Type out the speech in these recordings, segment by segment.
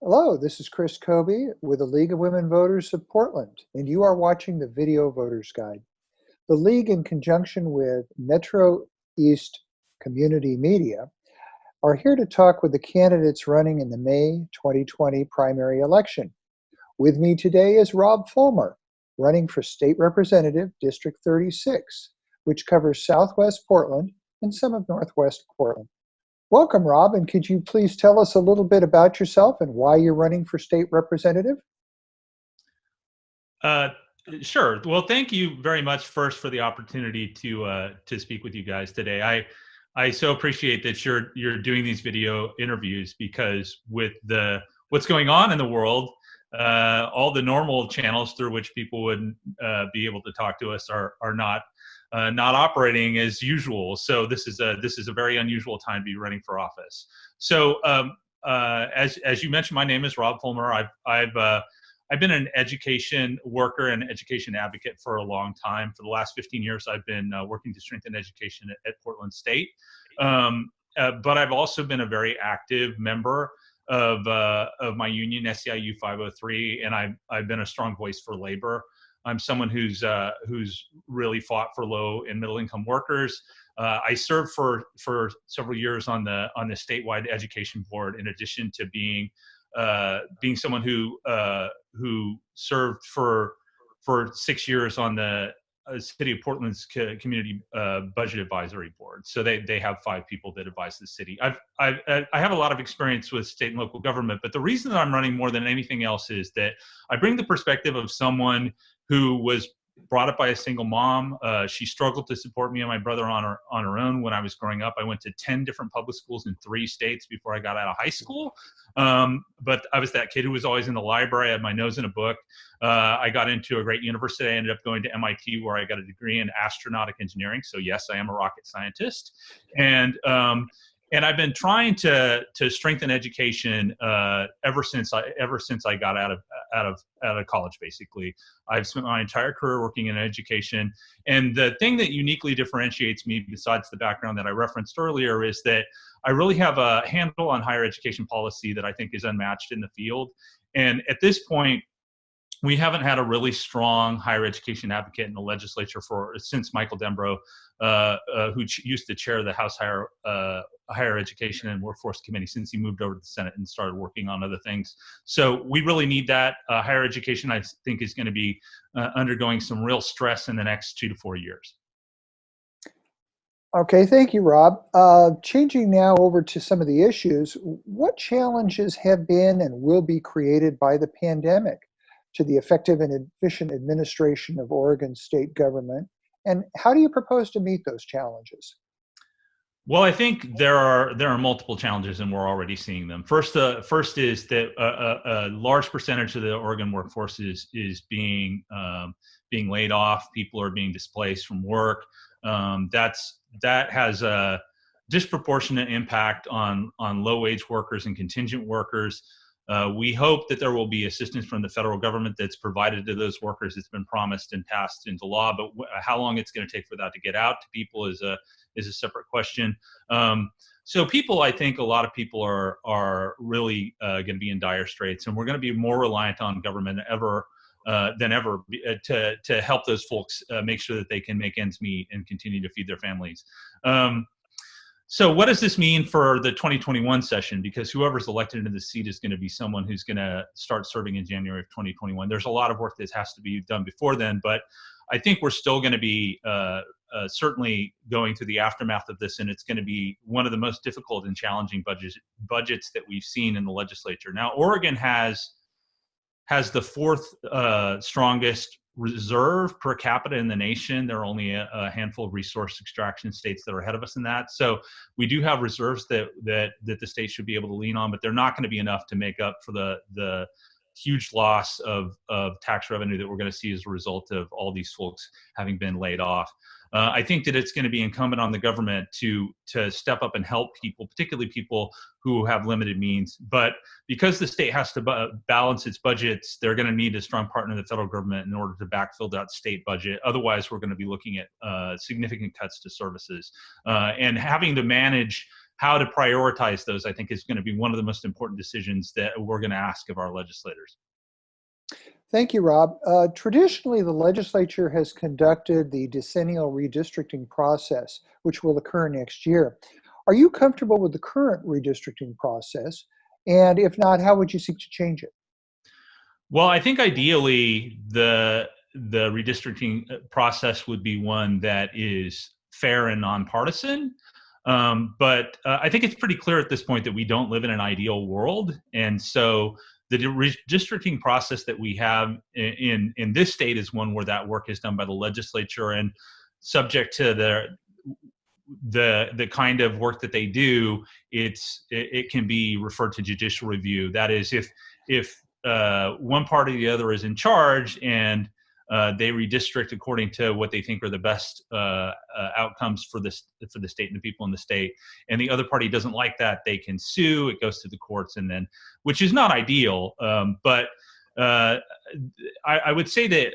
Hello, this is Chris Kobe with the League of Women Voters of Portland, and you are watching the Video Voters Guide. The League, in conjunction with Metro East Community Media, are here to talk with the candidates running in the May 2020 primary election. With me today is Rob Fullmer, running for State Representative District 36, which covers Southwest Portland and some of Northwest Portland. Welcome, Rob, and could you please tell us a little bit about yourself and why you're running for state representative? Uh, sure. Well, thank you very much first for the opportunity to uh, to speak with you guys today. I I so appreciate that you're you're doing these video interviews because with the what's going on in the world, uh, all the normal channels through which people would uh, be able to talk to us are are not uh, not operating as usual. So this is a this is a very unusual time to be running for office. So um, uh, as as you mentioned, my name is Rob Fullmer. I've I've uh, I've been an education worker and education advocate for a long time. For the last 15 years, I've been uh, working to strengthen education at, at Portland State. Um, uh, but I've also been a very active member of uh, of my union, SEIU 503, and I've I've been a strong voice for labor. I'm someone who's uh, who's really fought for low and middle income workers. Uh, I served for for several years on the on the statewide education board, in addition to being uh, being someone who uh, who served for for six years on the city of Portland's community uh, budget advisory board. So they, they have five people that advise the city. I've, I've, I have a lot of experience with state and local government, but the reason that I'm running more than anything else is that I bring the perspective of someone who was brought up by a single mom. Uh, she struggled to support me and my brother on her on her own when I was growing up. I went to ten different public schools in three states before I got out of high school. Um, but I was that kid who was always in the library. I had my nose in a book. Uh, I got into a great university. I ended up going to MIT where I got a degree in astronautic engineering. So yes, I am a rocket scientist. And um, and I've been trying to to strengthen education uh, ever since I ever since I got out of out of out of college. Basically, I've spent my entire career working in education, and the thing that uniquely differentiates me, besides the background that I referenced earlier, is that I really have a handle on higher education policy that I think is unmatched in the field. And at this point, we haven't had a really strong higher education advocate in the legislature for since Michael Dembrow, uh, uh, who used to chair the House Higher uh, Higher Education and Workforce Committee, since he moved over to the Senate and started working on other things. So we really need that. Uh, higher education, I think, is going to be uh, undergoing some real stress in the next two to four years. Okay, thank you, Rob. Uh, changing now over to some of the issues, what challenges have been and will be created by the pandemic? To the effective and efficient administration of Oregon state government? And how do you propose to meet those challenges? Well, I think there are there are multiple challenges, and we're already seeing them. First, uh, first is that a, a, a, large percentage of the Oregon workforce is is being um, being laid off. People are being displaced from work. Um, that's that has a disproportionate impact on on low wage workers and contingent workers. Uh, we hope that there will be assistance from the federal government that's provided to those workers. It's been promised and passed into law, but how long it's going to take for that to get out to people is a is a separate question. Um, so people, I think a lot of people are are really uh, going to be in dire straits, and we're going to be more reliant on government ever. Uh, than ever uh, to to help those folks uh, make sure that they can make ends meet and continue to feed their families. Um, so what does this mean for the 2021 session? Because whoever's elected into the seat is going to be someone who's going to start serving in January of 2021. There's a lot of work that has to be done before then, but I think we're still going to be uh, uh, certainly going through the aftermath of this, and it's going to be one of the most difficult and challenging budgets budgets that we've seen in the legislature. Now, Oregon has has the fourth uh, strongest reserve per capita in the nation. There are only a, a, handful of resource extraction states that are ahead of us in that. So we do have reserves that that that the state should be able to lean on, but they're not going to be enough to make up for the the huge loss of, of tax revenue that we're going to see as a result of all these folks having been laid off. Uh, I think that it's going to be incumbent on the government to to step up and help people, particularly people who have limited means. But because the state has to balance its budgets, they're going to need a strong partner in the federal government in order to backfill that state budget. Otherwise, we're going to be looking at uh, significant cuts to services uh, and having to manage how to prioritize those, I think, is going to be one of the most important decisions that we're going to ask of our legislators. Thank you, Rob. Uh, traditionally, the legislature has conducted the decennial redistricting process, which will occur next year. Are you comfortable with the current redistricting process? And if not, how would you seek to change it? Well, I think ideally the the redistricting uh, process would be one that is fair and nonpartisan. Um, but uh, I think it's pretty clear at this point that we don't live in an ideal world, and so the redistricting process that we have in, in, in this state is one where that work is done by the legislature and subject to the the the kind of work that they do it's it, it can be referred to judicial review. That is if if uh, one party or the other is in charge and uh, they redistrict according to what they think are the best uh, uh, outcomes for this for the state and the people in the state. And the other party doesn't like that, they can sue. It goes to the courts, and then, which is not ideal. Um, but uh, I, I, would say that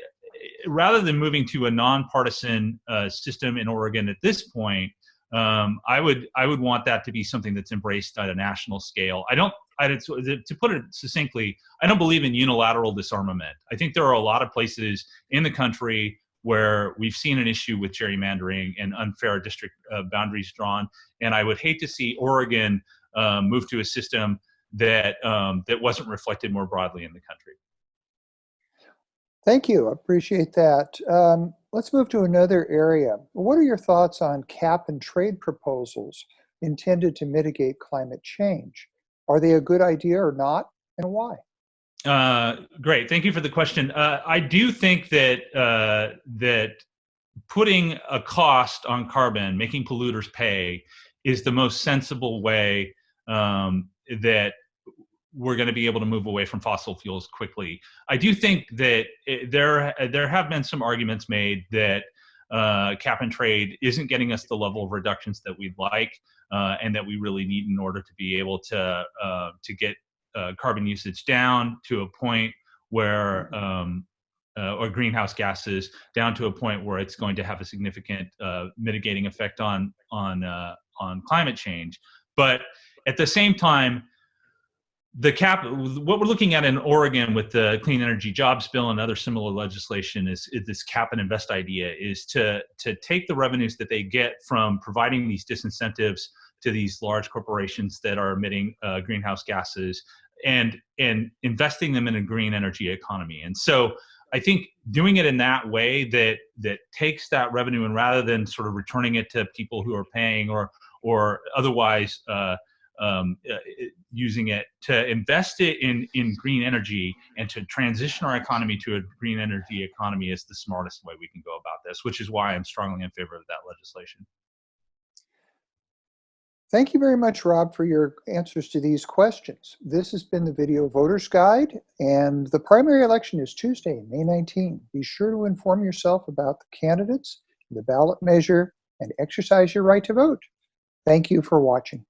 rather than moving to a nonpartisan uh, system in Oregon at this point, um, I would I would want that to be something that's embraced at a national scale. I don't. To put it succinctly, I don't believe in unilateral disarmament. I think there are a lot of places in the country where we've seen an issue with gerrymandering and unfair district uh, boundaries drawn, and I would hate to see Oregon um, move to a system that um, that wasn't reflected more broadly in the country. Thank you. I Appreciate that. Um, let's move to another area. What are your thoughts on cap and trade proposals intended to mitigate climate change? Are they a good idea or not, and why? Uh, great. Thank you for the question. Uh, I do think that uh, that putting a cost on carbon, making polluters pay, is the most sensible way um, that we're going to be able to move away from fossil fuels quickly. I do think that it, there there have been some arguments made that uh, cap and trade isn't getting us the level of reductions that we'd like, uh, and that we really need in order to be able to uh, to get uh, carbon usage down to a point where um, uh, or greenhouse gases down to a point where it's going to have a significant uh, mitigating effect on on on climate change. But at the same time, the cap what we're looking at in oregon with the clean energy jobs bill and other similar legislation is, is, this cap and invest idea is to to take the revenues that they get from providing these disincentives to these large corporations that are emitting uh, greenhouse gases and and investing them in a green energy economy. And so i think doing it in that way that that takes that revenue and rather than sort of returning it to people who are paying or or otherwise uh, um, uh, using it to invest it in, in green energy and to transition our economy to a green energy economy is the smartest way we can go about this, which is why I'm strongly in favor of that legislation. Thank you very much, Rob, for your answers to these questions. This has been the Video Voters Guide, and the primary election is Tuesday, May 19. Be sure to inform yourself about the candidates, the ballot measure, and exercise your right to vote. Thank you for watching.